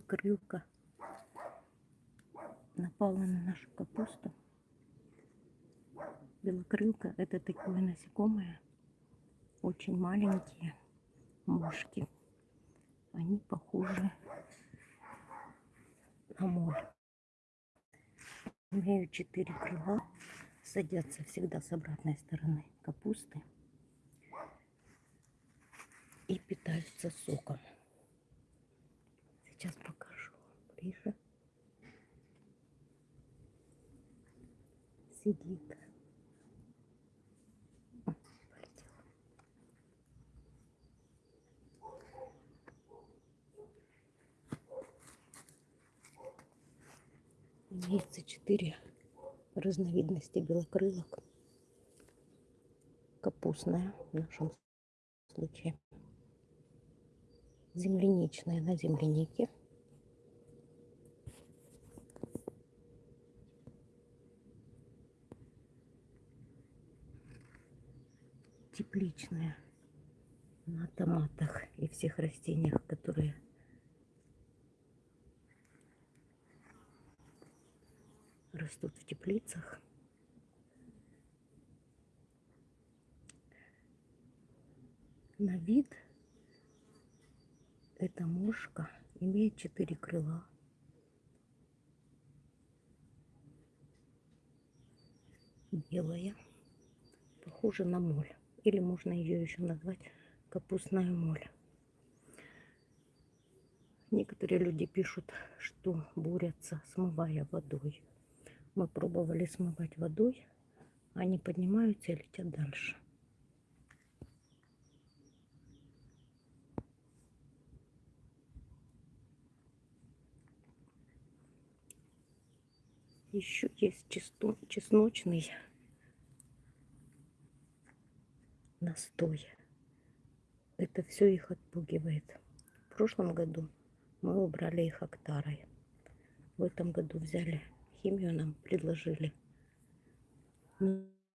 Крылка напала на нашу капусту. Белокрылка это такое насекомое, очень маленькие мушки. Они похожи на моль. Имеют четыре крыла, садятся всегда с обратной стороны капусты и питаются соком. Сейчас покажу ближе. Сидит. Имеется четыре разновидности белокрылок. Капустная в нашем случае земляничная на землянике. Тепличная на томатах и всех растениях, которые растут в теплицах. На вид эта мушка имеет четыре крыла. Белая, похожа на моль. Или можно ее еще назвать капустная моль. Некоторые люди пишут, что борются, смывая водой. Мы пробовали смывать водой, они поднимаются и летят дальше. Еще есть чесночный настой. Это все их отпугивает. В прошлом году мы убрали их октарой. В этом году взяли химию, нам предложили.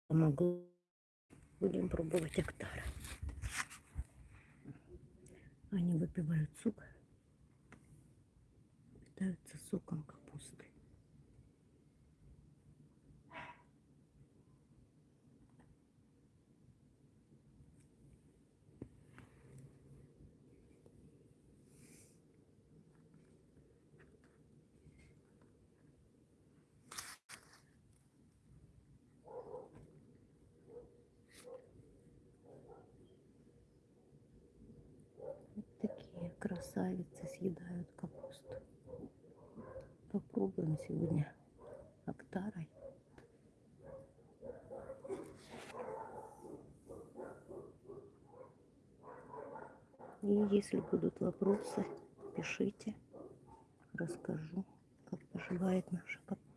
Помогло. Будем пробовать октара. Они выпивают сок, питаются соком капусты. Красавицы съедают капусту. Попробуем сегодня октарой. И если будут вопросы, пишите, расскажу, как поживает наша капуста.